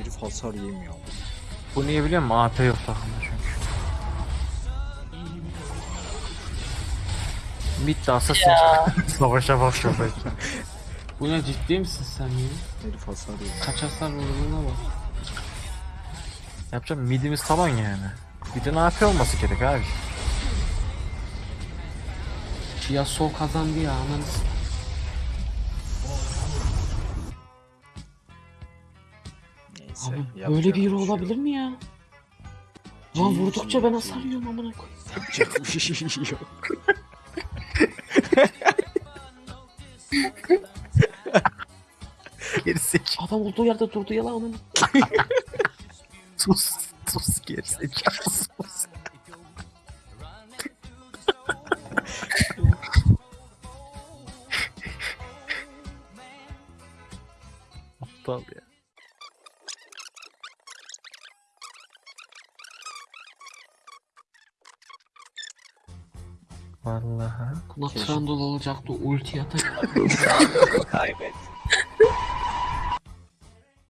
Herif hasar yemiyor. Bu niye biliyor musun? AP yok takımda çünkü. De assassin. Savaşa bak şoför. Bu ne ciddi misin sen ya? Herif hasar yemiyor. Kaç hasar vurduğuna bak. Yapacağım midimiz taban yani. Bir de AP olması gerek abi. Yasuo kazandı ya ananı Neyse. Abi böyle bir hero şey olabilir mi ya? Lan vurdukça ben hasar yiyorum amına koy. Yapacak bir şey yok. Gerizekalı. Adam olduğu yerde durdu ya lan amına. Sus. Sus gerizekalı sus. Aptal ya. Vallahi. Buna Trundle olacaktı ulti atak. Kaybet.